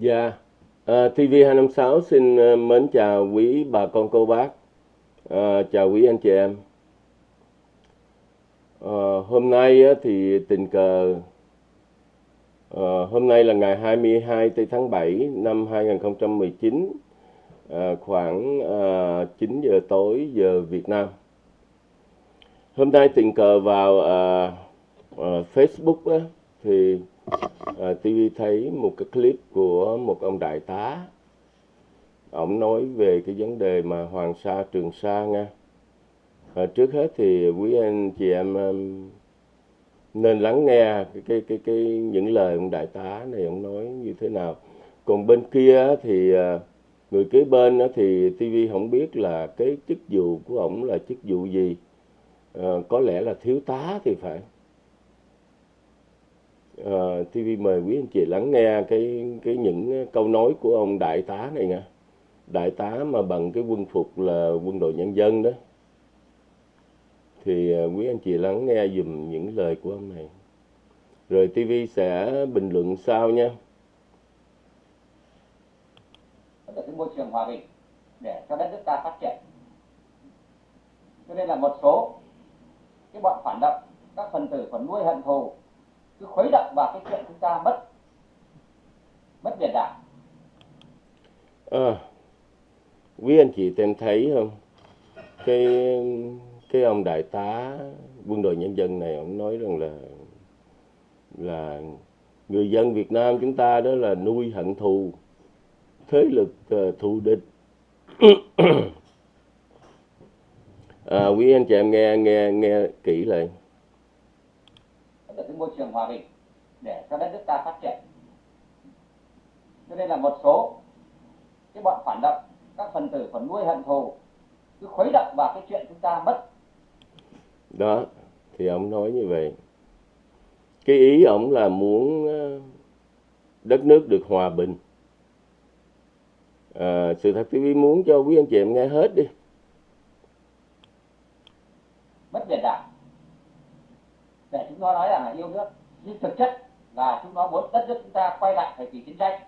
Dạ, ờ, à, TV256 xin uh, mến chào quý bà con cô bác, uh, chào quý anh chị em. Uh, hôm nay uh, thì tình cờ, uh, hôm nay là ngày 22 tây tháng 7 năm 2019, uh, khoảng uh, 9 giờ tối giờ Việt Nam. Hôm nay tình cờ vào uh, uh, Facebook uh, thì Ờ, à, TV thấy một cái clip của một ông đại tá. Ông nói về cái vấn đề mà Hoàng Sa Trường Sa nha. À, trước hết thì quý anh chị em um, nên lắng nghe cái cái cái cái những lời ông đại tá này ông nói như thế nào. Còn bên kia thì ờ, người kế bên thì TV không biết là cái chức vụ của ông là chức vụ gì. À, có lẽ là thiếu tá thì phải. Ờ, uh, TV mời quý anh chị lắng nghe cái cái những câu nói của ông đại tá này nha. Đại tá mà bằng cái quân phục là quân đội nhân dân đó. Thì uh, quý anh chị lắng nghe dùm những lời của ông này. Rồi TV sẽ bình luận sau nha. Cái môi trường hòa bình để cho đất nước ta phát triển. Cho nên là một số cái bọn phản động các phần tử còn nuôi hận thù cứ khuấy động vào cái chuyện chúng ta mất mất biển đảo. À, quý anh chị tem thấy không? Cái cái ông đại tá quân đội nhân dân này ông nói rằng là là người dân Việt Nam chúng ta đó là nuôi hận thù thế lực uh, thù địch. À, quý anh chị em nghe nghe nghe kỹ lại được cái môi trường hòa bình để cho đất nước ta phát triển. Cho nên là một số cái bọn phản động các phần tử còn nuôi hận thù cứ khuấy động vào cái chuyện chúng ta mất. Đó thì ông nói như vậy. Cái ý ông là muốn ờ, đất nước được hòa bình. À, sự thật TV muốn cho quý anh chị em nghe hết đi. Mất biển chúng nó nói rằng là yêu nước. Nhưng thực chất là chúng nó muốn đất nước chúng ta quay lại thời kỳ chiến tranh.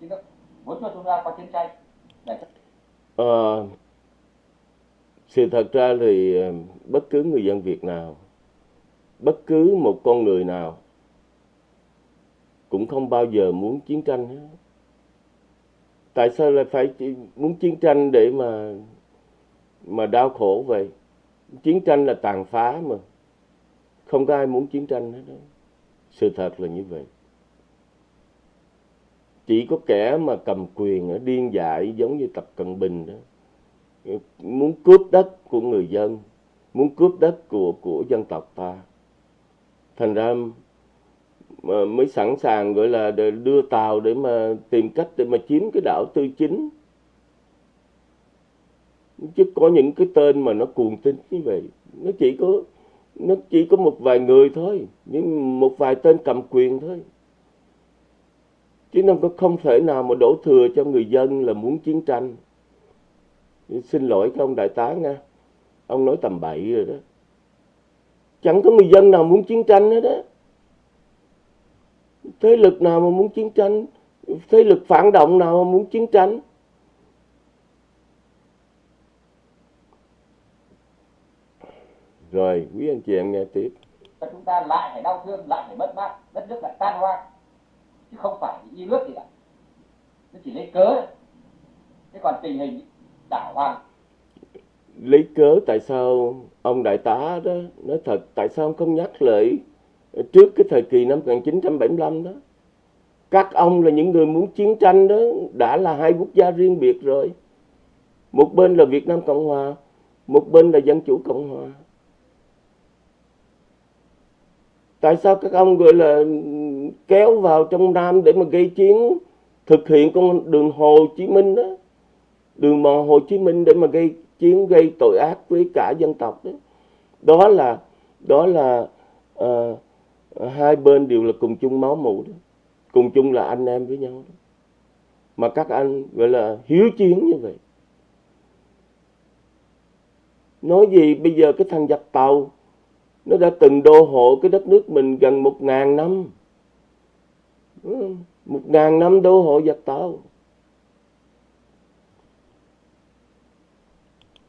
Chúng nó muốn cho chúng ta có chiến tranh. Để à, ờ, sự thật ra thì ờ, bất cứ người dân Việt nào bất cứ một con người nào cũng không bao giờ muốn chiến tranh hết. Tại sao lại phải muốn chiến tranh để mà mà đau khổ vậy? Chiến tranh là tàn phá mà không có ai muốn chiến tranh hết đó. Sự thật là như vậy. Chỉ có kẻ mà cầm quyền ở điên dại giống như Tập Cận Bình đó. Muốn cướp đất của người dân, muốn cướp đất của của dân tộc ta. Thành ra mà mới sẵn sàng gọi là đưa tàu để mà tìm cách để mà chiếm cái đảo Tư Chính. Chứ có những cái tên mà nó cuồng tín như vậy. Nó chỉ có nó chỉ có một vài người thôi, nhưng một vài tên cầm quyền thôi. Chứ nó không thể nào mà đổ thừa cho người dân là muốn chiến tranh. Xin lỗi các ông đại tá nha, ông nói tầm bậy rồi đó. Chẳng có người dân nào muốn chiến tranh hết đó thế lực nào mà muốn chiến tranh? Thế lực phản động nào mà muốn chiến tranh? Rồi, quý anh chị em nghe tiếp. Chúng ta lại phải đau thương, lại phải mất mát, đất nước lại tan hoang. Chứ không phải như nước gì cả. Nó chỉ lấy cớ Thế còn tình hình đảo hoang. Lấy cớ tại sao ông đại tá đó nói thật tại sao ông không nhắc lại trước cái thời kỳ năm 1975 đó. Các ông là những người muốn chiến tranh đó đã là hai quốc gia riêng biệt rồi. Một bên là Việt Nam Cộng Hòa, một bên là Dân Chủ Cộng Hòa. Tại sao các ông gọi là kéo vào trong Nam để mà gây chiến thực hiện con đường Hồ Chí Minh đó? Đường mòn Hồ Chí Minh để mà gây chiến gây tội ác với cả dân tộc đó. Đó là đó là uh, hai bên đều là cùng chung máu mủ đó. Cùng chung là anh em với nhau đó. Mà các anh gọi là hiếu chiến như vậy. Nói gì bây giờ cái thằng giặc tàu nó đã từng đô hộ cái đất nước mình gần một ngàn năm. Ừ, một ngàn năm đô hộ giặc tàu.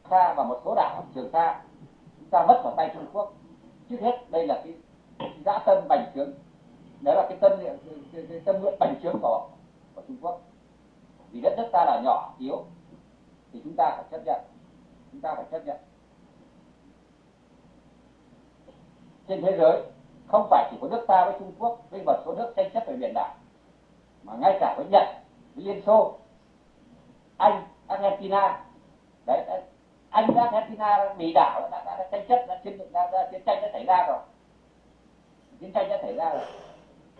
Ta và một số đảo Trường Sa chúng ta mất vào tay Trung Quốc. Trước hết đây là cái dã tâm bành trướng. Đó là cái tâm cái, cái, cái tâm nguyện bành trướng của của Trung Quốc. Vì đất nước ta là nhỏ yếu thì chúng ta phải chấp nhận. Chúng ta phải chấp nhận. Trên thế giới không phải chỉ có nước ta với Trung Quốc với một số nước tranh chấp về biển đảo mà ngay cả với Nhật với Liên Xô Anh Argentina. Đấy, đấy. Anh Argentina bị đảo đã, đã, đã tranh chấp đã chiến đã, đã, chiến tranh đã xảy ra rồi. Chiến tranh đã xảy ra rồi.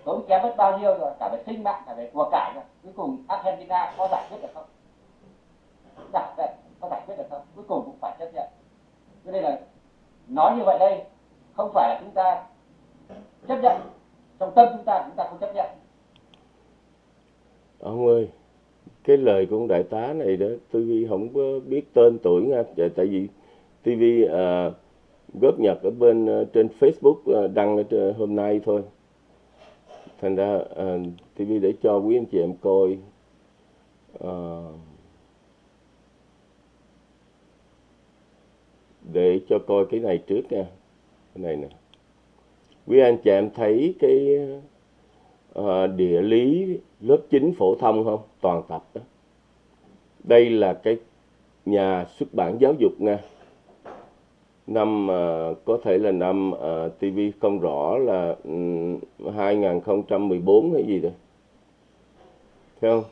Tốn kém mất bao nhiêu rồi cả về sinh mạng cả về của cải rồi. Cuối cùng Argentina có giải quyết được không? Giải quyết có giải quyết được không? Cuối cùng cũng phải chấp nhận. Cho nên là nói như vậy đây không phải là chúng ta chấp nhận. Trong tâm chúng ta chúng ta không chấp nhận. Ông ơi cái lời của ông đại tá này đó tôi không có biết tên tuổi nha. Tại vì TV à, góp nhật ở bên uh, trên Facebook uh, đăng hôm nay thôi. Thành ra à, uh, TV để cho quý anh chị em coi uh, để cho coi cái này trước nha cái này nè. Quý anh chị em thấy cái uh, địa lý lớp 9 phổ thông không? Toàn tập đó. Đây là cái nhà xuất bản giáo dục nha năm uh, có thể là năm ờ, uh, TV không rõ là um, 2014 hay gì đó. Thấy không?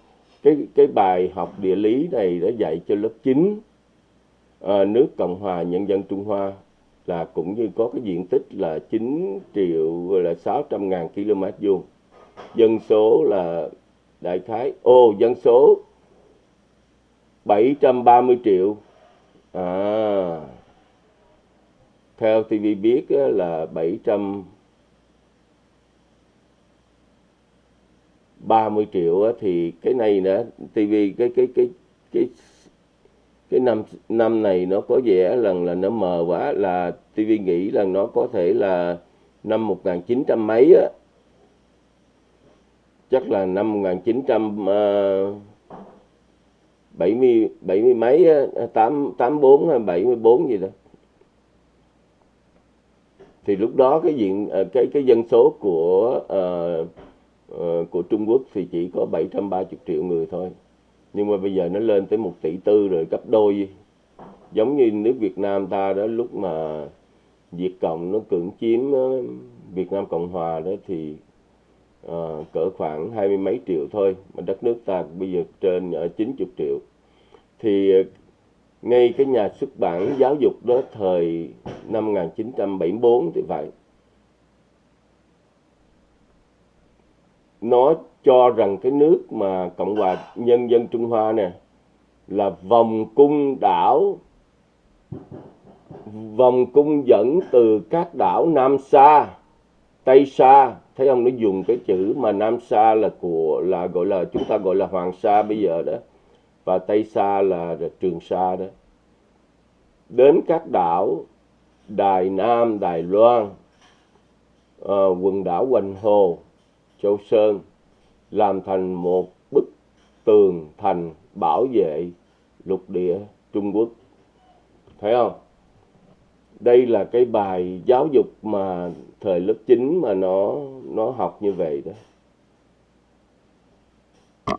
Cái cái bài học địa lý này đã dạy cho lớp 9 uh, nước Cộng hòa Nhân dân Trung Hoa là cũng như có cái diện tích là 9 triệu, gọi là 600 ngàn km vuông. Dân số là đại khái, ô, dân số 730 triệu. À theo TV biết là 700 30 triệu thì cái này nữa TV cái cái cái cái cái năm năm này nó có vẻ lần là nó mờ quá là TV nghĩ là nó có thể là năm 1900 mấy á. Chắc là năm 1970 70 70 mấy 8 84 à, hay 74 gì đó. Thì lúc đó cái diện ờ, cái cái dân số của uh, uh, của Trung Quốc thì chỉ có 730 triệu người thôi nhưng mà bây giờ nó lên tới một tỷ tư rồi gấp đôi. Giống như nước Việt Nam ta đó lúc mà Việt Cộng nó cưỡng chiếm ờ, Việt Nam Cộng Hòa đó thì uh, cỡ khoảng hai mươi mấy triệu thôi mà đất nước ta bây giờ trên ở 90 triệu. Thì ờ, ngay cái nhà xuất bản giáo dục đó thời năm 1974 thì phải nó cho rằng cái nước mà Cộng hòa Nhân dân Trung Hoa nè là vòng cung đảo vòng cung dẫn từ các đảo Nam Sa, Tây Sa, thấy ông nó dùng cái chữ mà Nam Sa là của là gọi là chúng ta gọi là Hoàng Sa bây giờ đó và Tây Sa là, là Trường Sa đó. Đến các đảo Đài Nam, Đài Loan, uh, quần đảo Hoành Hồ, Châu Sơn làm thành một bức tường thành bảo vệ lục địa Trung Quốc. Thấy không? Đây là cái bài giáo dục mà thời lớp 9 mà nó nó học như vậy đó.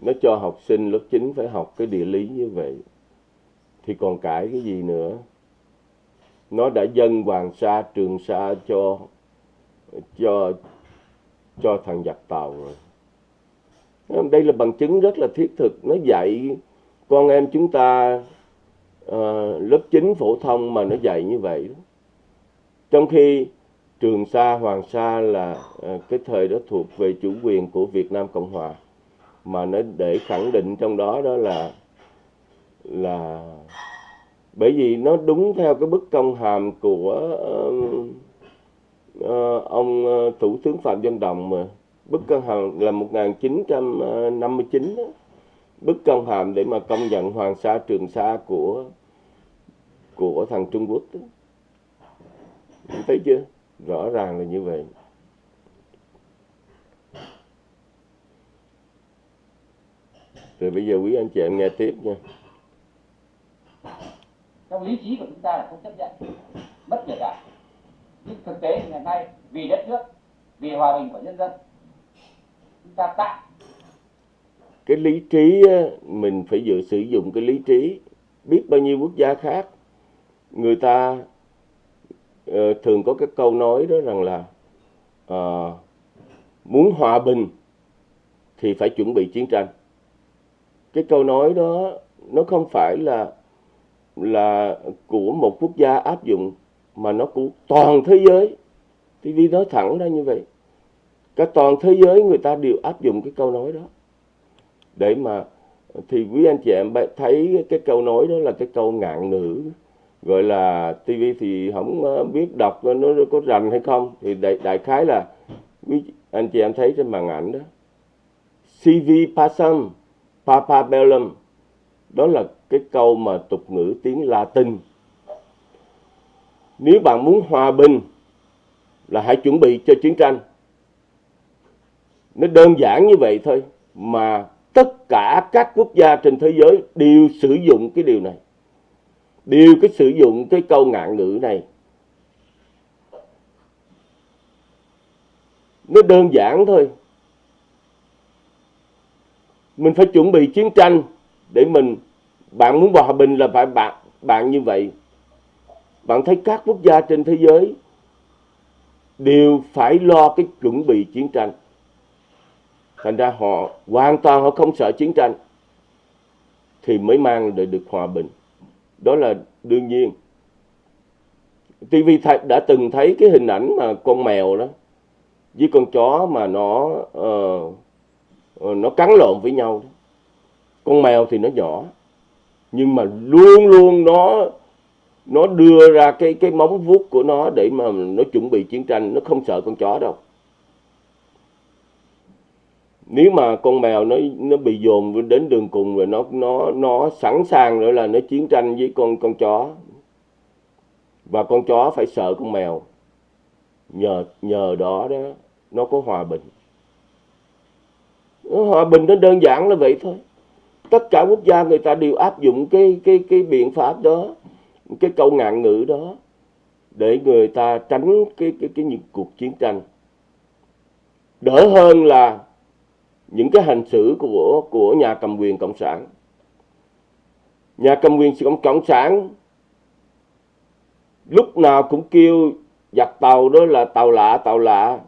Nó cho học sinh lớp 9 phải học cái địa lý như vậy. Thì còn cãi cái gì nữa? Nó đã dâng Hoàng Sa, Trường Sa cho cho cho thằng giặc Tàu rồi đây là bằng chứng rất là thiết thực nó dạy con em chúng ta uh, lớp 9 phổ thông mà nó dạy như vậy đó. trong khi Trường Sa, Hoàng Sa là uh, cái thời đó thuộc về chủ quyền của Việt Nam Cộng Hòa mà nó để khẳng định trong đó đó là là bởi vì nó đúng theo cái bức công hàm của uh, uh, ông thủ tướng Phạm Văn Đồng mà bức công hàm là 1959 ờ, đó. bức công hàm để mà công nhận Hoàng Sa, Trường Sa của của thằng Trung Quốc đó. thấy chưa rõ ràng là như vậy rồi bây giờ quý anh chị em nghe tiếp nha trong lý trí của chúng ta là không chấp nhận mất kể cả nhưng thực tế ngày nay vì đất nước, vì hòa bình của nhân dân chúng ta tắt cái lý trí ờ, mình phải dự sử dụng cái lý trí. Biết bao nhiêu quốc gia khác người ta uh, thường có cái câu nói đó rằng là uh, muốn hòa bình thì phải chuẩn bị chiến tranh. Cái câu nói đó nó không phải là là của một quốc gia áp dụng mà nó của toàn thế giới. TV nói thẳng ra như vậy cả toàn thế giới người ta đều áp dụng cái câu nói đó. Để mà thì quý anh chị em thấy cái câu nói đó là cái câu ngạn ngữ. Gọi là TV thì không ờ, biết đọc nó có rành hay không. Thì đại, đại khái là quý anh chị em thấy trên màn ảnh đó. CV passum papa bellum đó là cái câu mà tục ngữ tiếng Latin. Nếu bạn muốn hòa bình là hãy chuẩn bị cho chiến tranh nó đơn giản như vậy thôi mà tất cả các quốc gia trên thế giới đều sử dụng cái điều này. Đều cái sử dụng cái câu ngạn ngữ này. Nó đơn giản thôi. Mình phải chuẩn bị chiến tranh để mình, bạn muốn hòa bình là phải bạn bạn như vậy. Bạn thấy các quốc gia trên thế giới đều phải lo cái chuẩn bị chiến tranh thành ra họ hoàn toàn họ không sợ chiến tranh thì mới mang lại được hòa bình. Đó là đương nhiên. TV đã từng thấy cái hình ảnh mà con mèo đó với con chó mà nó uh, nó cắn lộn với nhau đó. con mèo thì nó nhỏ nhưng mà luôn luôn nó nó đưa ra cái cái móng vuốt của nó để mà nó chuẩn bị chiến tranh nó không sợ con chó đâu nếu mà con mèo nó nó bị dồn đến đường cùng rồi nó nó nó sẵn sàng rồi là nó chiến tranh với con con chó. Và con chó phải sợ con mèo. Nhờ nhờ đó đó, nó có hòa bình. Hòa bình nó đơn giản là vậy thôi. Tất cả quốc gia người ta đều áp dụng cái cái cái biện pháp đó, cái câu ngạn ngữ đó, để người ta tránh cái cái cái những cuộc chiến tranh. Đỡ hơn là những cái hành xử của của nhà cầm quyền cộng sản. Nhà cầm quyền cộng cộng sản lúc nào cũng kêu giặc tàu đó là tàu lạ tàu lạ.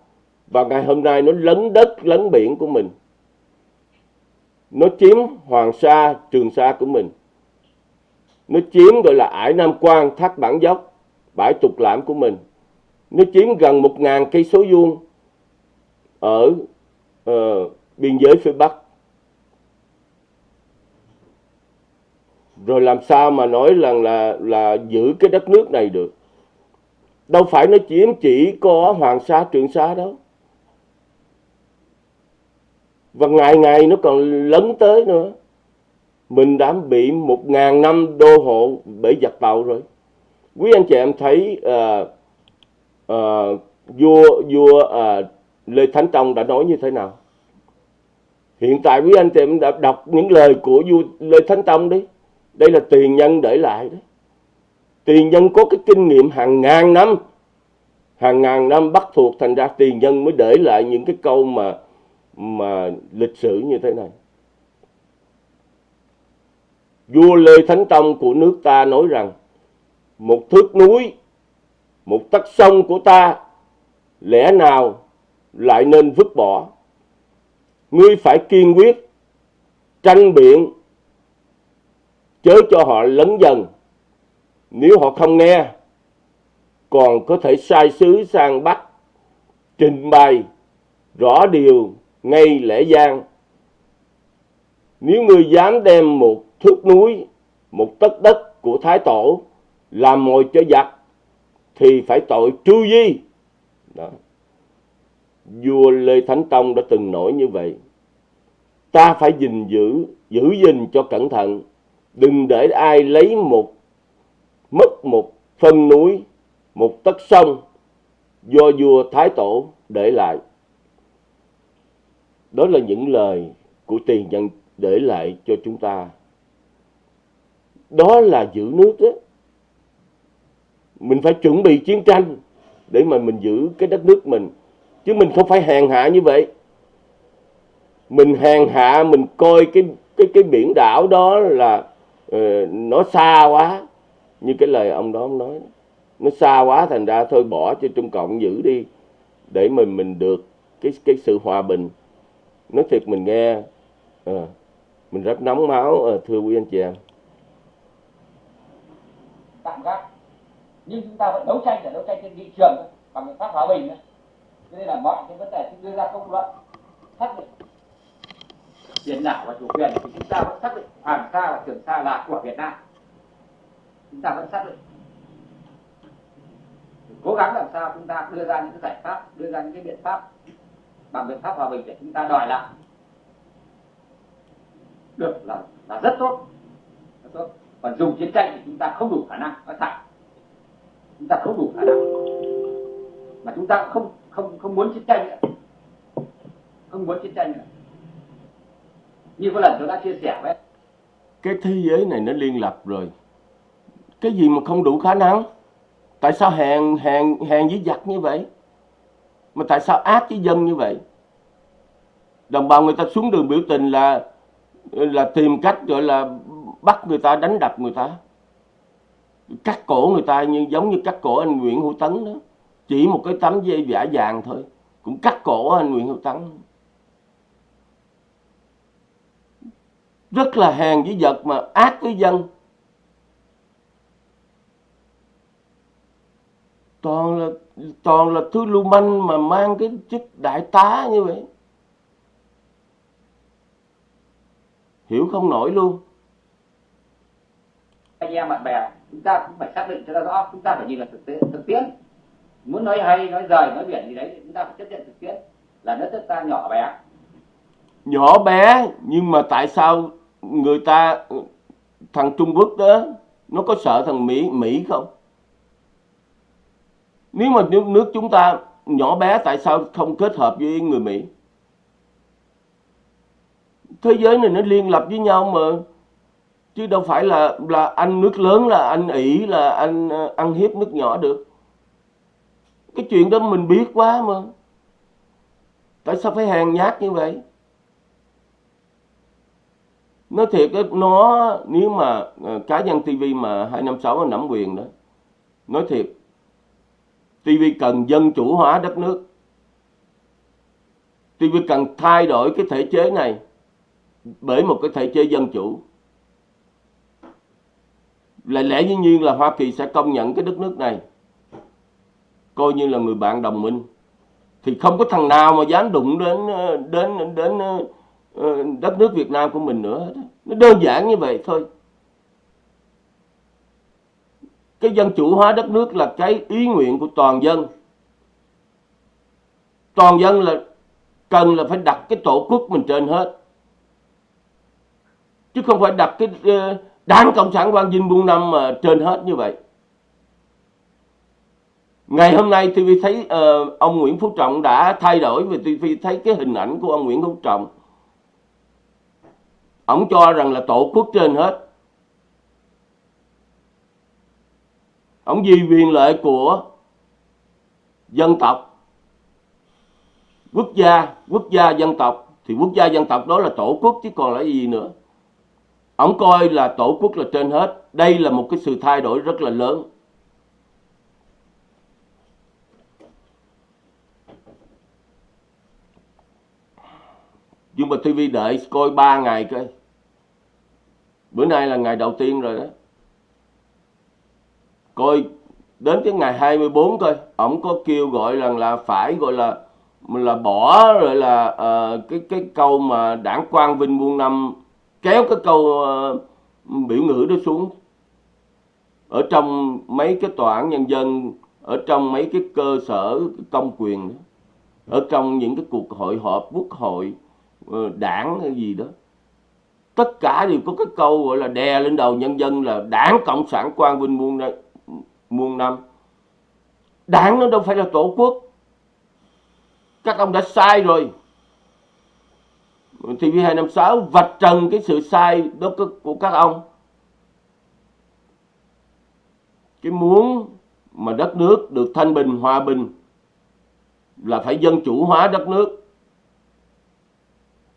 Và ngày hôm nay nó lấn đất lấn biển của mình. Nó chiếm hoàng sa trường sa của mình. Nó chiếm gọi là ải nam quan thác bản dốc bãi trục lãm của mình. Nó chiếm gần một ngàn cây số vuông ở uh, biên giới phía bắc. Rồi làm sao mà nói rằng là là giữ cái đất nước này được? Đâu phải nó chiếm chỉ có hoàng sa trường sa đâu. Và ngày ngày nó còn lấn tới nữa. Mình đã bị một ngàn năm đô hộ bởi giặc tàu rồi. Quý anh chị em thấy uh, uh, vua vua uh, lê thánh tông đã nói như thế nào? Hiện tại quý anh chị em đã đọc những lời của vua lê thánh tông đấy đây là tiền nhân để lại đấy tiền nhân có cái kinh nghiệm hàng ngàn năm. Hàng ngàn năm bắt thuộc thành ra tiền nhân mới để lại những cái câu mà mà lịch sử như thế này. Vua lê thánh tông của nước ta nói rằng, một thước núi, một tấc sông của ta, lẽ nào lại nên vứt bỏ? Ngươi phải kiên quyết, tranh biện, chớ cho họ lấn dần. Nếu họ không nghe, còn có thể sai sứ sang bắc, trình bày rõ điều ngay lễ gian nếu ngươi dám đem một thước núi, một tấc đất của thái tổ làm mồi cho giặc, thì phải tội tru di. Đó vua lê thánh tông đã từng nổi như vậy. Ta phải gìn giữ giữ gìn cho cẩn thận. Đừng để ai lấy một, mất một phân núi, một tấc sông do vua thái tổ để lại. Đó là những lời của tiền nhân để lại cho chúng ta. Đó là giữ nước đó mình phải chuẩn bị chiến tranh để mà mình giữ cái đất nước mình chứ mình không phải hèn hạ như vậy. Mình hèn hạ mình coi cái cái cái biển đảo đó là uh, nó xa quá. Như cái lời ông đó ông nói nó xa quá thành ra thôi bỏ cho trung cộng giữ đi để mình mình được cái cái sự hòa bình. Nói thiệt mình nghe à, mình rất nóng máu à, thưa quý anh chị em tạm gác. Nhưng chúng ta vẫn đấu tranh để đấu tranh trên nghị trường bằng biện pháp hòa bình đó cho nên là mọi cái vấn đề chúng đưa ra công luận, xác định. Biển đảo và chủ quyền thì chúng ta vẫn xác định. Hoàng sa và trường sa là của việt nam. Chúng ta vẫn xác định. Cố gắng làm sao chúng ta đưa ra những cái giải pháp, đưa ra những cái biện pháp, bằng biện pháp hòa bình để chúng ta đòi lại. Được là là rất tốt. Rất tốt. Còn dùng chiến tranh thì chúng ta không đủ khả năng. Nói thẳng. Chúng ta không đủ khả năng. Mà chúng ta không không không muốn chiến tranh nữa. Không muốn chiến tranh nữa. Như có lần tôi đã chia sẻ với cái thế giới này nó liên lập rồi. Cái gì mà không đủ khả năng? Tại sao hèn hèn hèn với giặc như vậy? Mà tại sao ác với dân như vậy? Đồng bào người ta xuống đường biểu tình là là tìm cách gọi là bắt người ta, đánh đập người ta. Cắt cổ người ta như, giống như cắt cổ anh Nguyễn Hữu Tấn đó chỉ một cái tấm dây vả vàng thôi. Cũng cắt cổ anh Nguyễn Hữu Tấn. Rất là hèn với vật mà ác với dân. Toàn là toàn là thứ lưu manh mà mang cái chức đại tá như vậy. Hiểu không nổi luôn. Anh em bạn bè, chúng ta cũng phải xác định cho nó rõ, chúng ta phải nhìn là thực tế, thực tiễn muốn nói hay nói rời nói biển gì đấy chúng ta phải chấp nhận thực tiễn là đất nước ta nhỏ bé. Nhỏ bé nhưng mà tại sao người ta thằng Trung Quốc đó nó có sợ thằng Mỹ Mỹ không? Nếu mà nước, nước chúng ta nhỏ bé tại sao không kết hợp với người Mỹ? Thế giới này nó liên lập với nhau mà. Chứ đâu phải là là anh nước lớn là anh ỷ là anh ờ, ăn hiếp nước nhỏ được cái chuyện đó mình biết quá mà. Tại sao phải hèn nhát như vậy? Nói thiệt nó, nếu mà ờ, cá nhân TV mà 256 nó nắm quyền đó, nói thiệt TV cần dân chủ hóa đất nước. TV cần thay đổi cái thể chế này bởi một cái thể chế dân chủ. Là lẽ dĩ nhiên là Hoa Kỳ sẽ công nhận cái đất nước này coi như là người bạn đồng minh. Thì không có thằng nào mà dám đụng đến ờ, đến đến ờ, ờ, đất nước Việt Nam của mình nữa nó đơn giản như vậy thôi. Cái dân chủ hóa đất nước là cái ý nguyện của toàn dân. Toàn dân là cần là phải đặt cái tổ quốc mình trên hết. Chứ không phải đặt cái đảng cộng sản quang vinh buôn năm mà trên hết như vậy ngày hôm nay TV thấy uh, ông Nguyễn Phú Trọng đã thay đổi và TV thấy cái hình ảnh của ông Nguyễn Phú Trọng. Ông cho rằng là tổ quốc trên hết. Ông vì quyền lợi của dân tộc. Quốc gia quốc gia dân tộc. Thì quốc gia dân tộc đó là tổ quốc chứ còn là gì nữa. Ông coi là tổ quốc là trên hết. Đây là một cái sự thay đổi rất là lớn. Nhưng mà TV đợi coi 3 ngày coi. Bữa nay là ngày đầu tiên rồi đó. Coi đến cái ngày 24 coi. Ổng có kêu gọi rằng là phải gọi là là bỏ rồi là uh, cái cái câu mà đảng quan vinh muôn năm kéo cái câu uh, biểu ngữ đó xuống. Ở trong mấy cái tòa án nhân dân ở trong mấy cái cơ sở công quyền ở trong những cái cuộc hội họp quốc hội. Ờ, đảng hay gì đó. Tất cả đều có cái câu gọi là đè lên đầu nhân dân là đảng cộng sản quan vinh muôn muôn năm. Đảng nó đâu phải là tổ quốc. Các ông đã sai rồi. TV256 vạch trần cái sự sai đó của các ông. Cái muốn mà đất nước được thanh bình, hòa bình là phải dân chủ hóa đất nước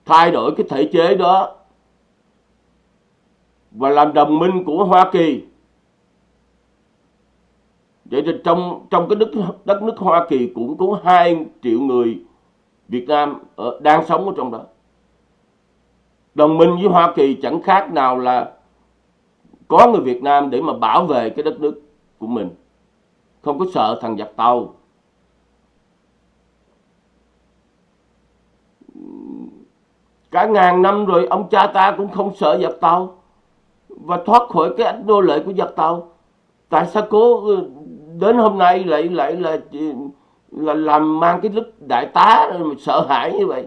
thay đổi cái thể chế đó và làm đồng minh của Hoa Kỳ. Vậy thì trong trong cái đất đất nước Hoa Kỳ cũng có hai triệu người Việt Nam ở, đang sống ở trong đó. Đồng minh với Hoa Kỳ chẳng khác nào là có người Việt Nam để mà bảo vệ cái đất nước của mình. Không có sợ thằng giặc tàu. Cả ngàn năm rồi ông cha ta cũng không sợ giặc tàu và thoát khỏi cái ảnh nô lệ của giặc tàu. Tại sao cố ừ, đến hôm nay lại lại là là làm mang cái lúc đại tá mà sợ hãi như vậy?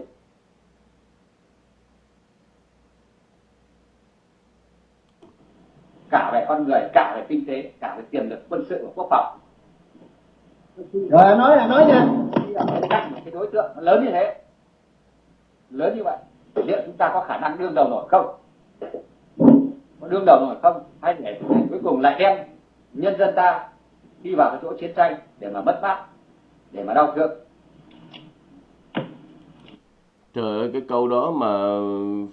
Cả về con người cả về kinh tế cả về tiềm lực quân sự và quốc phòng. Rồi nói anh nói nha. Cái đối tượng lớn như thế lớn như vậy liệu chúng ta có khả năng đương đầu nổi không? Có đương đầu nổi không? Hay để cuối cùng lại đem nhân dân ta đi vào cái chỗ chiến tranh để mà mất mát để mà đau thương? Trời ơi cái câu đó mà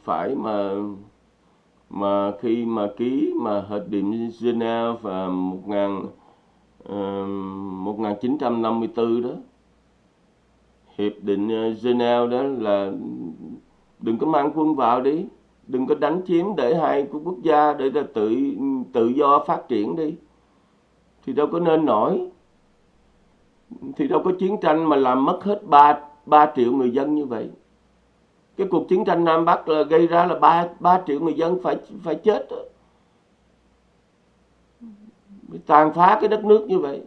phải mà mà khi mà ký mà hiệp định Geneva và 1000 uh, 1954 đó hiệp định ờ, Geneva đó là đừng có mang quân vào đi. Đừng có đánh chiếm để hai quốc gia để là tự tự do phát triển đi. Thì đâu có nên nổi. Thì đâu có chiến tranh mà làm mất hết 3, 3 triệu người dân như vậy. Cái cuộc chiến tranh Nam Bắc là gây ra là 3, 3 triệu người dân phải phải chết đó. tàn phá cái đất nước như vậy.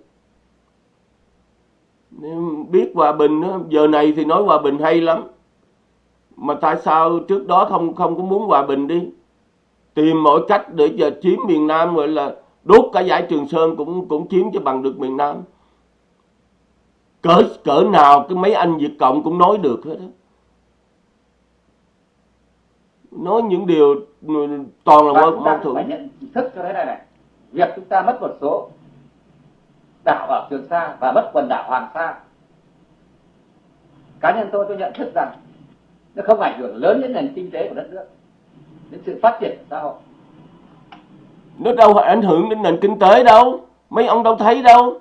Biết hòa bình đó, giờ này thì nói hòa bình hay lắm mà tại sao trước đó không không có muốn hòa bình đi? Tìm mọi cách để giờ chiếm miền Nam gọi là đốt cả giải Trường Sơn cũng cũng chiếm cho bằng được miền Nam. Cỡ cỡ nào cái mấy anh Việt Cộng cũng nói được hết đó. nói những điều toàn là mâu thuẫn. phải nhận thức cho thế này này. Việc chúng ta mất một số đảo ở Trường Sa và mất quần đảo Hoàng Sa. Cá nhân tôi tôi nhận thức rằng nó không ảnh hưởng lớn đến nền kinh tế của đất nước, đến sự phát triển của xã hội. Nó đâu ảnh hưởng đến nền kinh tế đâu, mấy ông đâu thấy đâu.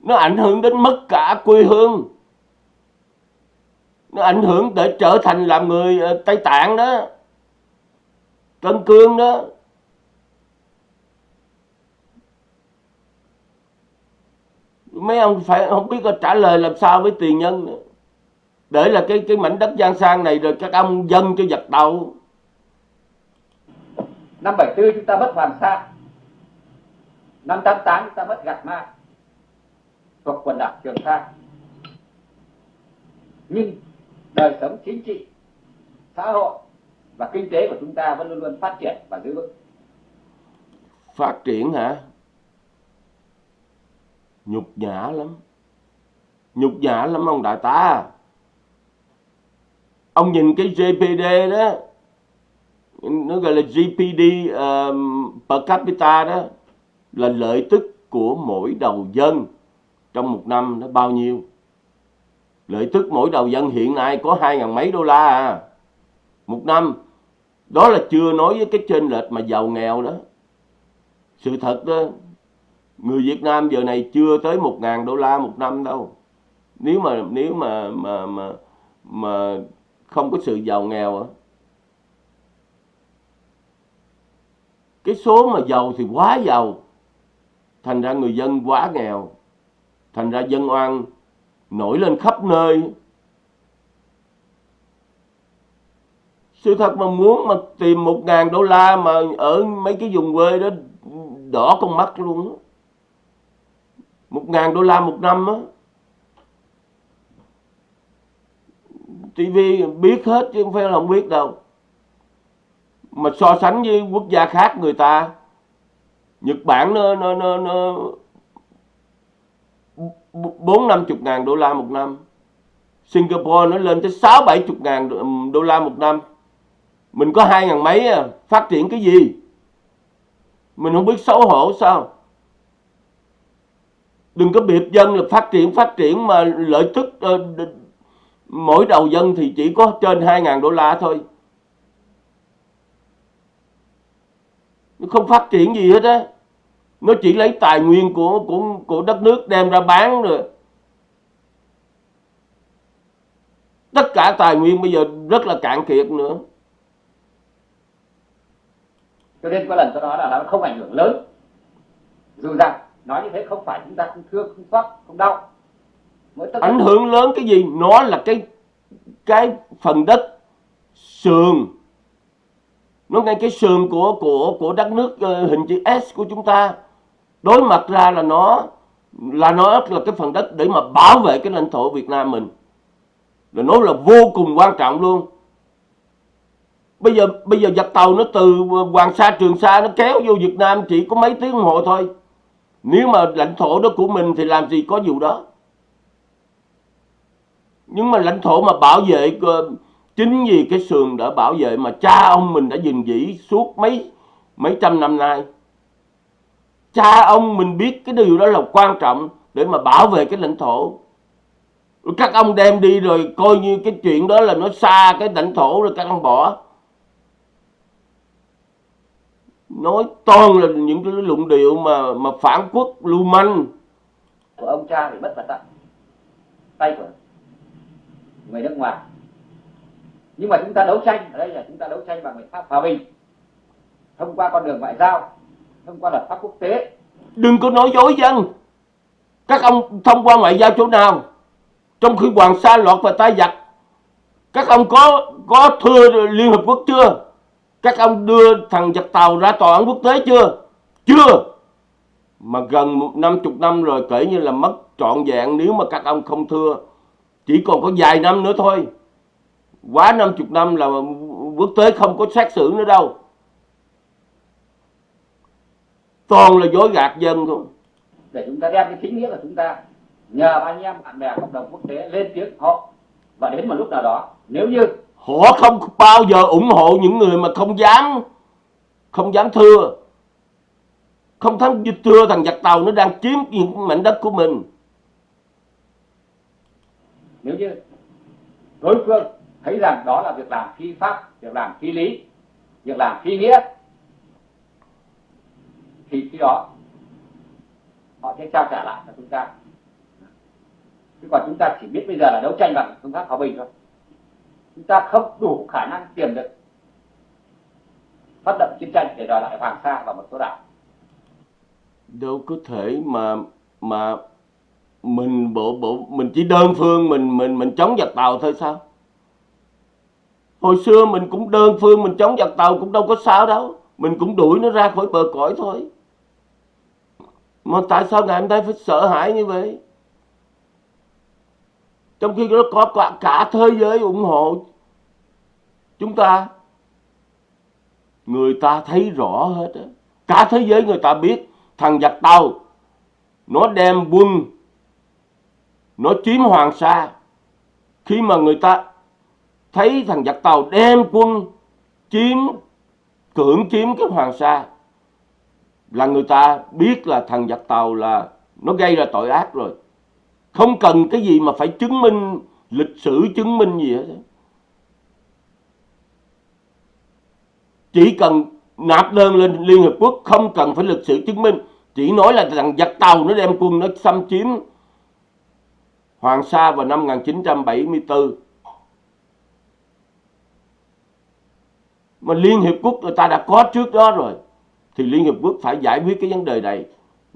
Nó ảnh hưởng đến mất cả quê hương. Nó ảnh hưởng để trở thành làm người ờ, tây tạng đó, tân cương đó. Mấy ông phải không biết có trả lời làm sao với tiền nhân nữa để là cái cái mảnh đất giang sang này rồi các ông dân cho giật đầu. Năm 74 chúng ta mất Hoàng Sa. Năm 88 chúng ta mất Gạt Ma. Thuộc quần đảo Trường Sa. Nhưng đời sống chính trị xã hội và kinh tế của chúng ta vẫn luôn luôn phát triển và giữ vững. Phát triển hả? Nhục nhã lắm. Nhục nhã lắm ông đại tá ông nhìn cái GPD đó nó gọi là GPD um, per capita đó là lợi tức của mỗi đầu dân trong một năm nó bao nhiêu? Lợi tức mỗi đầu dân hiện nay có hai ngàn mấy đô la à. Một năm đó là chưa nói với cái trên lệch mà giàu nghèo đó. Sự thật đó người Việt Nam giờ này chưa tới một ngàn đô la một năm đâu. Nếu mà nếu mà mà mà mà không có sự giàu nghèo à. cái số mà giàu thì quá giàu, thành ra người dân quá nghèo, thành ra dân oan nổi lên khắp nơi. Sự thật mà muốn mà tìm một ngàn đô la mà ở mấy cái vùng quê đó đỏ con mắt luôn một ngàn đô la một năm á. TV biết hết chứ không phải là không biết đâu. Mà so sánh với quốc gia khác người ta Nhật Bản nó nó nó, nó bốn năm chục ngàn đô la một năm. Singapore nó lên tới sáu bảy chục ngàn đô la một năm. Mình có hai ngàn mấy à phát triển cái gì? Mình không biết xấu hổ sao? Đừng có biệt dân là phát triển phát triển mà lợi tức uh, mỗi đầu dân thì chỉ có trên 2.000 đô la thôi. Nó không phát triển gì hết á. Nó chỉ lấy tài nguyên của của của đất nước đem ra bán rồi. Tất cả tài nguyên bây giờ rất là cạn kiệt nữa. Cho nên có lần tôi nói là nó không ảnh hưởng lớn. Dù rằng, nói như thế không phải chúng ta không thương, không xót không đau ảnh hưởng lớn cái gì? Nó là cái cái phần đất sườn. Nó ngay cái sườn của của của đất nước uh, hình chữ S của chúng ta. Đối mặt ra là nó là nó là cái phần đất để mà bảo vệ cái lãnh thổ Việt Nam mình. Là nó là vô cùng quan trọng luôn. Bây giờ bây giờ giặc tàu nó từ Hoàng Sa Trường Sa nó kéo vô Việt Nam chỉ có mấy tiếng đồng hồ thôi. Nếu mà lãnh thổ đó của mình thì làm gì có vụ đó nhưng mà lãnh thổ mà bảo vệ ờ, chính vì cái sườn đã bảo vệ mà cha ông mình đã dình giữ suốt mấy mấy trăm năm nay. Cha ông mình biết cái điều đó là quan trọng để mà bảo vệ cái lãnh thổ. Các ông đem đi rồi coi như cái chuyện đó là nó xa cái lãnh thổ rồi các ông bỏ. Nói toàn là những cái luận điệu mà mà phản quốc lưu manh. Của ông cha bị mất vào tay của người nước ngoài. Nhưng mà chúng ta đấu tranh, ở đây là chúng ta đấu tranh bằng biện pháp hòa bình, thông qua con đường ngoại giao, thông qua luật pháp quốc tế. Đừng có nói dối dân. Các ông thông qua ngoại giao chỗ nào? Trong khi hoàng sa lọt vào tay giặc. Các ông có có thưa liên hợp quốc chưa? Các ông đưa thằng giặc tàu ra tòa án quốc tế chưa? Chưa. Mà gần năm chục năm rồi, kể như là mất trọn vẹn nếu mà các ông không thưa chỉ còn có vài năm nữa thôi. Quá năm chục năm là quốc tế không có xét xử nữa đâu. Toàn là dối gạt dân thôi. Để chúng ta đem cái chính nghĩa của chúng ta nhờ anh em bạn bè cộng đồng quốc tế lên tiếng họ. Và đến một lúc nào đó nếu như họ không bao giờ ủng hộ những người mà không dám không dám thưa. Không thắng thưa thằng giặc tàu nó đang chiếm những mảnh đất của mình nếu như đối phương thấy rằng đó là việc làm phi pháp, việc làm phi lý, việc làm phi nghĩa, thì khi đó họ sẽ trao trả lại cho chúng ta. Chứ còn chúng ta chỉ biết bây giờ là đấu tranh bằng phương pháp hòa bình thôi. Chúng ta không đủ khả năng tiềm lực phát động chiến tranh để đòi lại Hoàng Sa và một số đảo. Đâu có thể mà mà mình bộ bộ mình chỉ đơn phương mình mình mình chống giặc tàu thôi sao? Hồi xưa mình cũng đơn phương mình chống giặc tàu cũng đâu có sao đâu. Mình cũng đuổi nó ra khỏi bờ cõi thôi. Mà tại sao ngày hôm nay phải sợ hãi như vậy? Trong khi nó có cả, cả thế giới ủng hộ chúng ta người ta thấy rõ hết cả thế giới người ta biết thằng giặc tàu nó đem quân nó chiếm hoàng sa. Khi mà người ta thấy thằng giặc tàu đem quân chiếm, cưỡng chiếm cái hoàng sa, là người ta biết là thằng giặc tàu là nó gây ra tội ác rồi. Không cần cái gì mà phải chứng minh lịch sử, chứng minh gì hết. Chỉ cần nạp đơn lên Liên Hợp Quốc, không cần phải lịch sử chứng minh. Chỉ nói là thằng giặc tàu nó đem quân nó xâm chiếm Hoàng Sa vào năm 1974 mà Liên Hiệp Quốc người ta đã có trước đó rồi. Thì Liên Hiệp Quốc phải giải quyết cái vấn đề này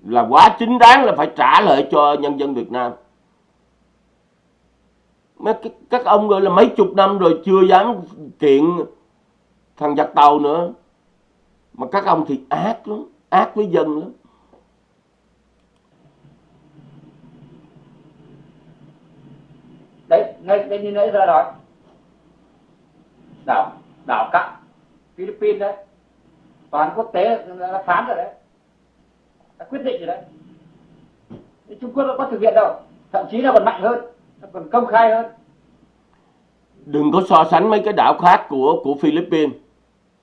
là quá chính đáng là phải trả lợi cho nhân dân Việt Nam. Mấy các ông gọi là mấy chục năm rồi chưa dám kiện thằng giặc tàu nữa. Mà các ông thì ác lắm, ác với dân lắm. Đấy, ngay đây như nãy giờ nói. Đảo đảo cặn Philippines đấy. Toàn quốc tế đã phán rồi đấy. Đã quyết định rồi đấy. Trung Quốc nó có thực hiện đâu? Thậm chí là còn mạnh hơn, nó còn công khai hơn. Đừng có so sánh mấy cái đảo khác của của Philippines.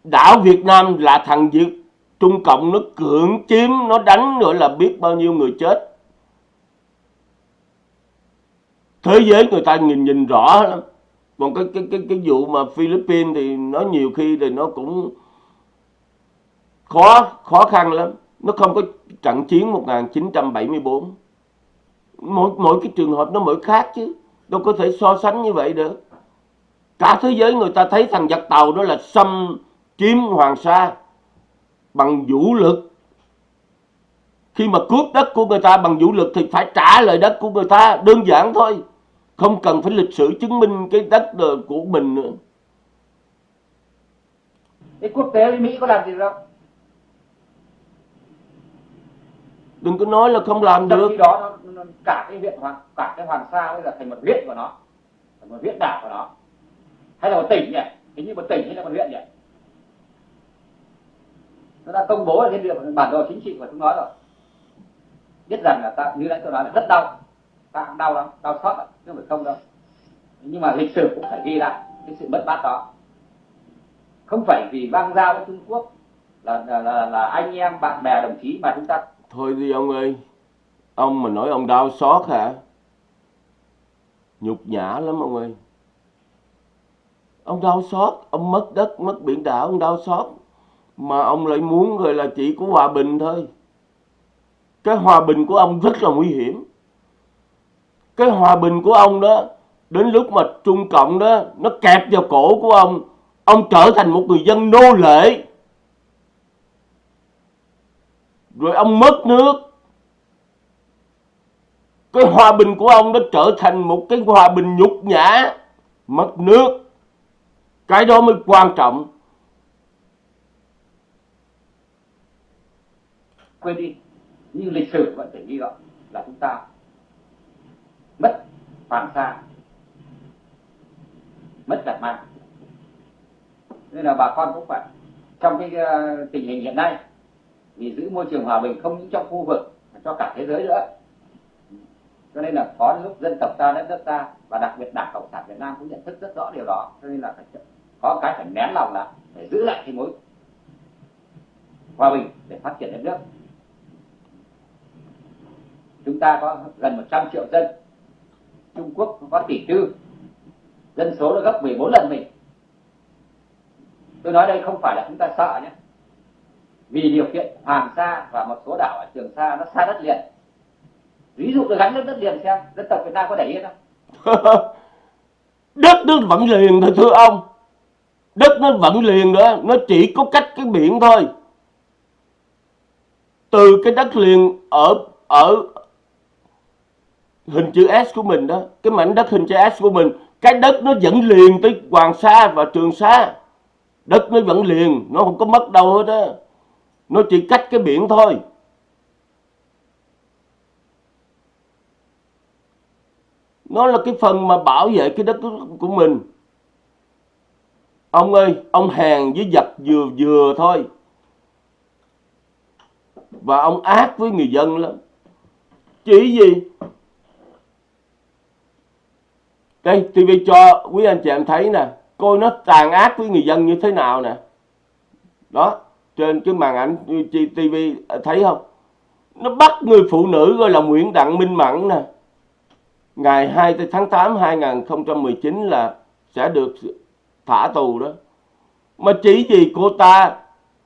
Đảo Việt Nam là thằng Việt. Trung Cộng nó cưỡng chiếm, nó đánh nữa là biết bao nhiêu người chết. Thế giới người ta nhìn nhìn rõ lắm. Còn cái cái cái cái vụ mà Philippines thì nó nhiều khi thì nó cũng khó khó khăn lắm. Nó không có trận chiến 1974 mỗi mỗi cái trường hợp nó mỗi khác chứ. Đâu có thể so sánh như vậy được. Cả thế giới người ta thấy thằng giặc tàu đó là xâm chiếm hoàng sa bằng vũ lực. Khi mà cướp đất của người ta bằng vũ lực thì phải trả lại đất của người ta đơn giản thôi không cần phải lịch sử chứng minh cái đất của mình nữa. Cái quốc tế với mỹ có làm gì đâu đừng có nói là không làm trong được. khi đó nó, nó, cả cái huyện hoàng cả cái hoàng sa bây giờ thành một huyện của nó thành một huyện đảo của nó. Hay là một tỉnh nhỉ? Hình như một tỉnh hay là một huyện nhỉ? Nó đã công bố ở trên địa bản đồ chính trị của chúng nó rồi. Biết rằng là ta như nãy tôi nói là rất đau ta cũng đau lắm đau xót chứ không phải không đâu. Nhưng mà lịch sử cũng phải ghi lại cái sự mất mát đó. Không phải vì băng giao với Trung Quốc là, là, là, là anh em bạn bè đồng chí mà chúng ta thôi đi ông ơi. Ông mà nói ông đau xót hả? Nhục nhã lắm ông ơi. Ông đau xót ông mất đất mất biển đảo ông đau xót. Mà ông lại muốn gọi là chỉ có hòa bình thôi. Cái hòa bình của ông rất là nguy hiểm cái hòa bình của ông đó, đến lúc mà trung cộng đó, nó kẹp vào cổ của ông ông trở thành một người dân nô lệ. Rồi ông mất nước. Cái hòa bình của ông nó trở thành một cái hòa bình nhục nhã, mất nước. Cái đó mới quan trọng. Quên đi nhưng lịch sử vẫn phải ghi gọn là chúng ta mất hoàng sa. Mất cả mang nên là bà con cũng phải trong cái uh, tình hình hiện nay vì giữ môi trường hòa bình không những trong khu vực mà cho cả thế giới nữa. Cho nên là có lúc dân tộc ta đất nước ta và đặc biệt đảng cộng sản việt nam cũng nhận thức rất rõ điều đó cho nên là phải có cái phải nén lòng là để giữ lại cái mối hòa bình để phát triển đất nước. Chúng ta có gần 100 triệu dân Trung Quốc có tỷ tư dân số là gấp 14 lần mình. Tôi nói đây không phải là chúng ta sợ nhé. Vì điều kiện Hoàng Sa và một số đảo ở Trường Sa nó xa đất liền. Ví dụ tôi gắn nước đất liền xem, dân tộc Việt Nam có để yên không? Đất nước vẫn liền thôi thưa ông. Đất nó vẫn liền nữa, nó chỉ có cách cái biển thôi. Từ cái đất liền ở ở hình chữ S của mình đó, cái mảnh đất hình chữ S của mình, cái đất nó vẫn liền tới Hoàng Sa và Trường Sa. Đất nó vẫn liền, nó không có mất đâu hết á. Nó chỉ cách cái biển thôi. Nó là cái phần mà bảo vệ cái đất của mình. Ông ơi, ông hèn với giặc vừa vừa thôi. Và ông ác với người dân lắm. Chỉ gì? Đây TV cho quý anh chị em thấy nè, coi nó tàn ác với người dân như thế nào nè. Đó, trên cái màn ảnh TV thấy không? Nó bắt người phụ nữ gọi là Nguyễn Đặng Minh Mẫn nè. Ngày 2 tháng 8 2019 là sẽ được thả tù đó. Mà chỉ vì cô ta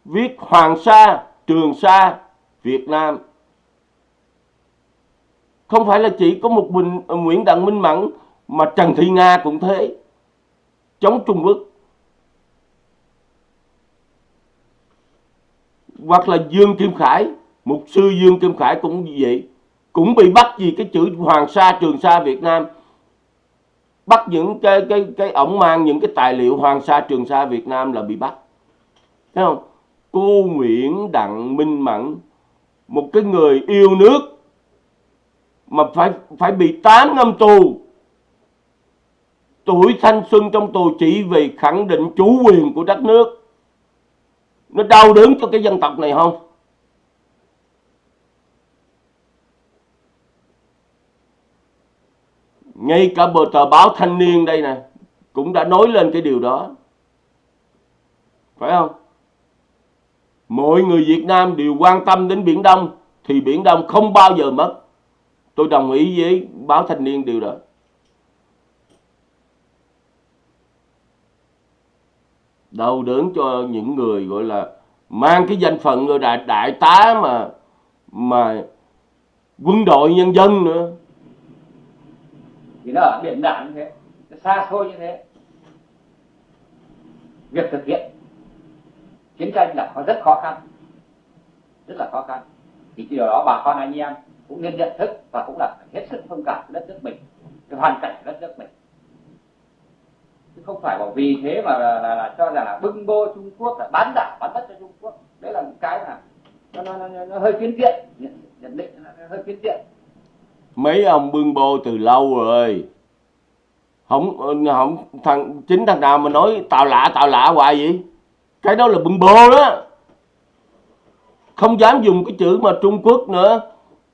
viết Hoàng Sa, Trường Sa, Việt Nam. Không phải là chỉ có một mình Nguyễn Đặng Minh Mẫn mà Trần Thị Nga cũng thế. Chống Trung Quốc. Hoặc là Dương Kim Khải. Mục sư Dương Kim Khải cũng như vậy. Cũng bị bắt vì cái chữ Hoàng Sa, Trường Sa, Việt Nam. Bắt những cái cái cái ổng mang những cái tài liệu Hoàng Sa, Trường Sa, Việt Nam là bị bắt. Thấy không? Cô Nguyễn Đặng Minh Mẫn, một cái người yêu nước, mà phải phải bị 8 năm tù tuổi thanh xuân trong tù chỉ vì khẳng định chủ quyền của đất nước nó đau đớn cho cái dân tộc này không ngay cả bờ tờ báo thanh niên đây nè, cũng đã nói lên cái điều đó phải không mọi người Việt Nam đều quan tâm đến Biển Đông, thì Biển Đông không bao giờ mất. Tôi đồng ý với báo thanh niên điều đó. Đau đớn cho những người gọi là mang cái danh phận rồi đại, đại tá mà mà quân đội nhân dân nữa. Thì nó ở biển đảo như thế nó xa xôi như thế. Việc thực hiện chiến tranh là có rất khó khăn rất là khó khăn. Thì điều đó bà con anh em cũng nên nhận thức và cũng là hết sức thông cảm với đất nước mình cái hoàn cảnh của đất nước mình chứ không phải bảo vì thế mà là, là, là cho rằng là bưng bô Trung Quốc là bán đảo bán đất cho Trung Quốc. Đấy là một cái mà nó, nó, nó, nó hơi phiến diện nhận, nhận định nó, nó hơi phiến diện. Mấy ông bưng bô từ lâu rồi. Không không thằng chính thằng nào mà nói tào lạ tào lạ hoài vậy? Cái đó là bưng bô đó. Không dám dùng cái chữ mà Trung Quốc nữa.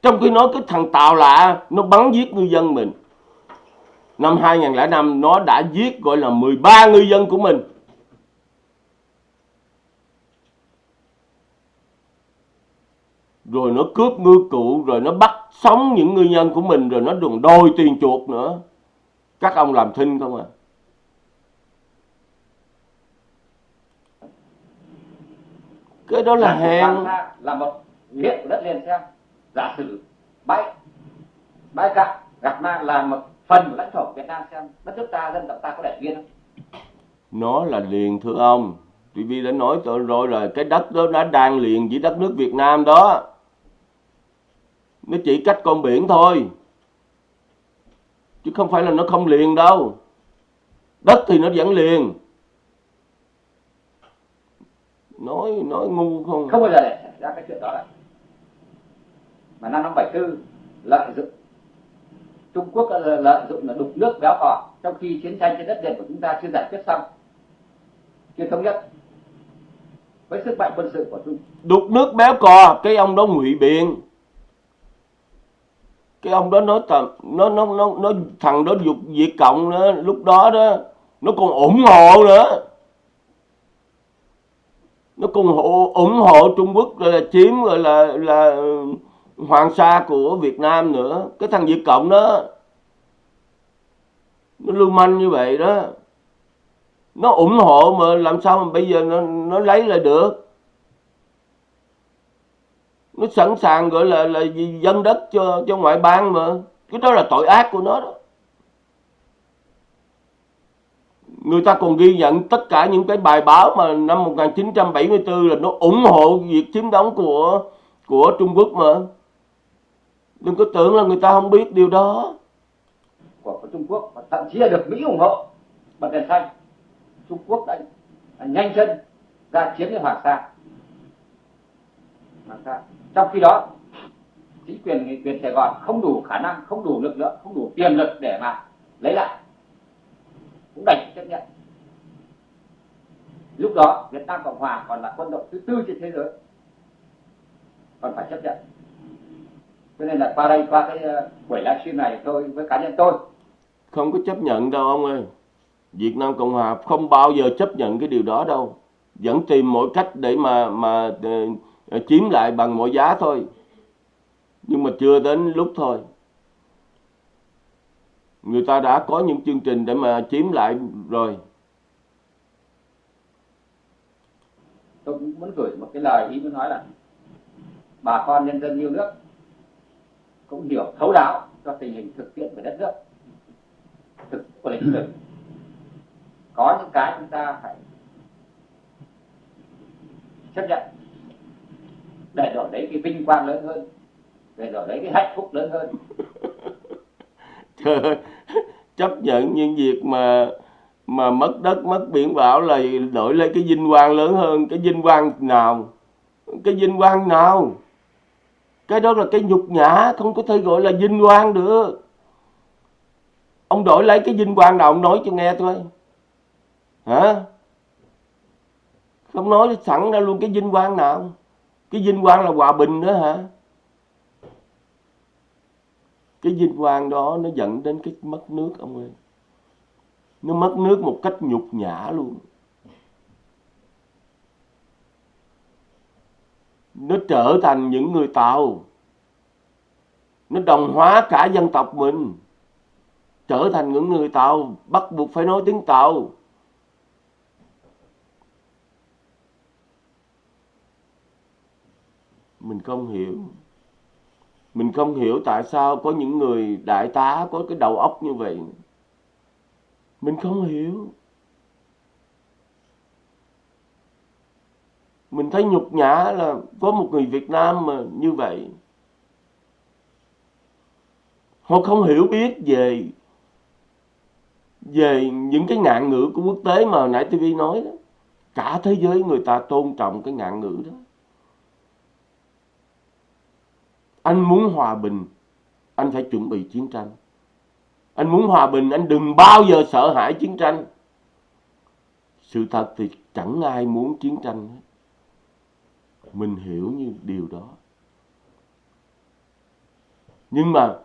Trong khi nói cái thằng tào lạ nó bắn giết ngư dân mình năm 2005 nó đã giết gọi là 13 ngư dân của mình. Rồi nó cướp ngư cụ rồi nó bắt sống những ngư nhân của mình rồi nó đồn đôi tiền chuột nữa. Các ông làm thinh không à? Cái đó là hèn. là một của đất liền xem. Giả sử bãi bãi cạn gặp ma là một phần của lãnh thổ Việt Nam xem đất nước ta dân tộc ta có đẻ viên không? Nó là liền thưa ông. TV đã nói rồi là cái đất đó đã đang liền với đất nước Việt Nam đó. Nó chỉ cách con biển thôi chứ không phải là nó không liền đâu. Đất thì nó vẫn liền. Nói nói ngu không không bao giờ để ra cái chuyện đó lại mà năm năm bảy tư lợi dụng Trung Quốc lợi dụng là đục nước béo cò trong khi chiến tranh trên đất liền của chúng ta chưa giải quyết xong. Chưa thống nhất. Với sức mạnh quân sự của Trung đục nước béo cò cái ông đó ngụy biện. Cái ông đó nói tầm nó nó nó nó thằng đó dục diệt cộng đó lúc đó đó nó còn ủng hộ nữa. Nó còn hộ, ủng hộ Trung Quốc là chiếm gọi là là hoàng sa của Việt Nam nữa, cái thằng Việt cộng đó, nó lưu manh như vậy đó. Nó ủng hộ mà làm sao mà bây giờ nó nó lấy lại được? Nó sẵn sàng gọi là là dân đất cho cho ngoại bang mà. Cái đó là tội ác của nó đó. Người ta còn ghi nhận tất cả những cái bài báo mà năm 1974 là nó ủng hộ việc chiếm đóng của của Trung Quốc mà đừng có tưởng là người ta không biết điều đó. Của, của Trung Quốc và thậm chí là được Mỹ ủng hộ bật đèn xanh Trung Quốc đã, đã nhanh chân ra chiếm cái Hoàng Sa. Hoàng Sa. Trong khi đó chính quyền quyền Sài Gòn không đủ khả năng không đủ lực lượng không đủ tiềm lực để mà lấy lại. Cũng đành chấp nhận. Lúc đó Việt Nam Cộng Hòa còn là quân đội thứ tư trên thế giới. Còn phải chấp nhận cho nên là qua đây qua cái uh, buổi livestream này tôi với cá nhân tôi. Không có chấp nhận đâu ông ơi. Việt Nam Cộng Hòa không bao giờ chấp nhận cái điều đó đâu. Vẫn tìm mọi cách để mà mà uh, Ờ, chiếm lại bằng mọi giá thôi. Nhưng mà chưa đến lúc thôi. Người ta đã có những chương trình để mà chiếm lại rồi. Tôi cũng muốn gửi một cái lời ý muốn nói là bà con nhân dân yêu nước cũng hiểu thấu đáo cho tình hình thực tiễn của đất nước, thực, của lịch sử có những cái chúng ta phải chấp nhận, để đổi lấy cái vinh quang lớn hơn, để đổi lấy cái hạnh phúc lớn hơn. Trời chấp nhận những việc mà mà mất đất, mất biển đảo là đổi lấy cái vinh quang lớn hơn. Cái vinh quang nào? Cái vinh quang nào? Cái đó là cái nhục nhã, không có thể gọi là vinh quang được. Ông đổi lấy cái vinh quang nào ông nói cho nghe thôi. Hả? Không nói sẵn ra luôn cái vinh quang nào. Cái vinh quang là hòa bình nữa hả? Cái vinh quang đó nó dẫn đến cái mất nước ông ơi. Nó mất nước một cách nhục nhã luôn. Nó trở thành những người tàu. Nó đồng hóa cả dân tộc mình. Trở thành những người tàu, bắt buộc phải nói tiếng tàu. Mình không hiểu. Mình không hiểu tại sao có những người đại tá có cái đầu óc như vậy. Mình không hiểu. Mình thấy nhục nhã là có một người Việt Nam mà như vậy. Họ không hiểu biết về về những cái ngạn ngữ của quốc tế mà nãy TV nói đó. Cả thế giới người ta tôn trọng cái ngạn ngữ đó. Anh muốn hòa bình, anh phải chuẩn bị chiến tranh. Anh muốn hòa bình, anh đừng bao giờ sợ hãi chiến tranh. Sự thật thì chẳng ai muốn chiến tranh hết mình hiểu như điều đó. Nhưng mà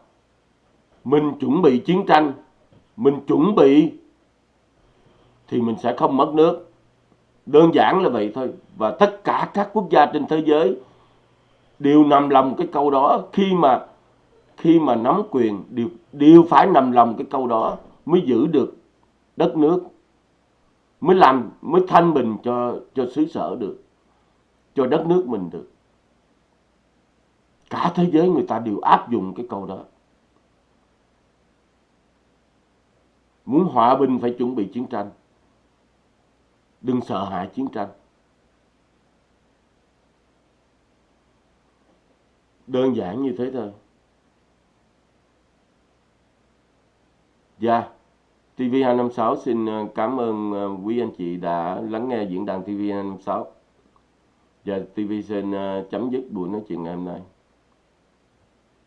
mình chuẩn bị chiến tranh, mình chuẩn bị thì mình sẽ không mất nước. Đơn giản là vậy thôi. Và tất cả các quốc gia trên thế giới đều nằm lòng cái câu đó. Khi mà khi mà nắm quyền, đều đều phải nằm lòng cái câu đó mới giữ được đất nước, mới làm, mới thanh bình cho cho xứ sở được cho đất nước mình được. Cả thế giới người ta đều áp dụng cái câu đó. Muốn hòa bình phải chuẩn bị chiến tranh. Đừng sợ hãi chiến tranh. Đơn giản như thế thôi. Dạ, TV256 xin ờ, cảm ơn ờ, quý anh chị đã lắng nghe diễn đàn TV256. Dạ, Giờ TV xin ờ, chấm dứt buổi nói chuyện ngày hôm nay.